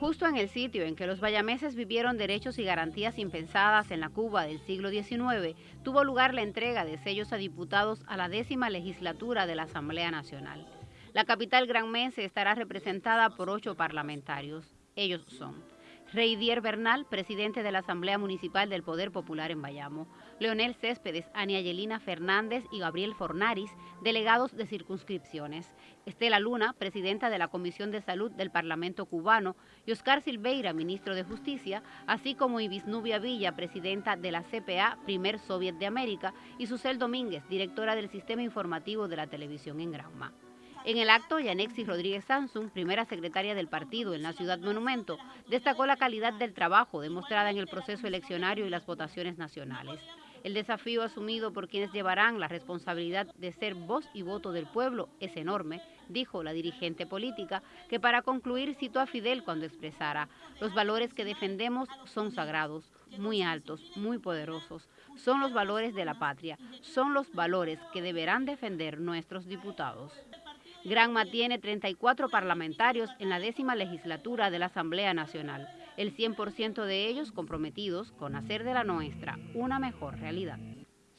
Justo en el sitio en que los bayameses vivieron derechos y garantías impensadas en la Cuba del siglo XIX, tuvo lugar la entrega de sellos a diputados a la décima legislatura de la Asamblea Nacional. La capital granmense estará representada por ocho parlamentarios. Ellos son Reidier Bernal, presidente de la Asamblea Municipal del Poder Popular en Bayamo, Leonel Céspedes, Ania Yelina Fernández y Gabriel Fornaris, delegados de circunscripciones, Estela Luna, presidenta de la Comisión de Salud del Parlamento cubano, y Oscar Silveira, ministro de Justicia, así como Ibis Nubia Villa, presidenta de la CPA, primer Soviet de América, y Susel Domínguez, directora del Sistema Informativo de la Televisión en Granma. En el acto, Yanexi Rodríguez Samsung, primera secretaria del partido en la Ciudad Monumento, destacó la calidad del trabajo demostrada en el proceso eleccionario y las votaciones nacionales. El desafío asumido por quienes llevarán la responsabilidad de ser voz y voto del pueblo es enorme, dijo la dirigente política, que para concluir citó a Fidel cuando expresara, los valores que defendemos son sagrados, muy altos, muy poderosos, son los valores de la patria, son los valores que deberán defender nuestros diputados. Granma tiene 34 parlamentarios en la décima legislatura de la Asamblea Nacional, el 100% de ellos comprometidos con hacer de la nuestra una mejor realidad.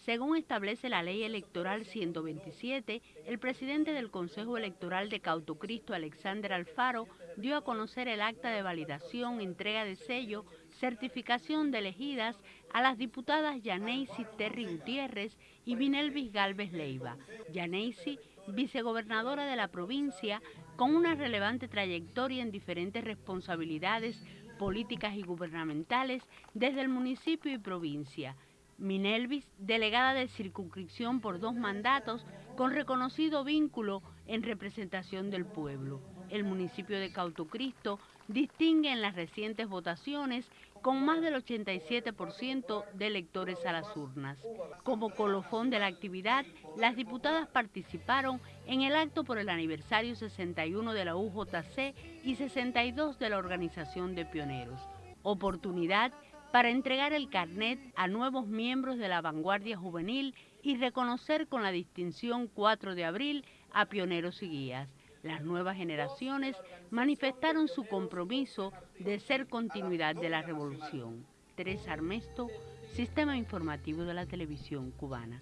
Según establece la Ley Electoral 127, el presidente del Consejo Electoral de Cautocristo, Alexander Alfaro, dio a conocer el acta de validación, entrega de sello, certificación de elegidas a las diputadas Yaneisi Terry Gutiérrez y Vinelvis Galvez Leiva. Yaneisi vicegobernadora de la provincia, con una relevante trayectoria en diferentes responsabilidades políticas y gubernamentales desde el municipio y provincia. Minelvis, delegada de circunscripción por dos mandatos, con reconocido vínculo en representación del pueblo. El municipio de Cautocristo distingue en las recientes votaciones con más del 87% de electores a las urnas. Como colofón de la actividad, las diputadas participaron en el acto por el aniversario 61 de la UJC y 62 de la Organización de Pioneros. Oportunidad para entregar el carnet a nuevos miembros de la vanguardia juvenil y reconocer con la distinción 4 de abril a pioneros y guías. Las nuevas generaciones manifestaron su compromiso de ser continuidad de la revolución. Teresa Armesto, Sistema Informativo de la Televisión Cubana.